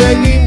seguir.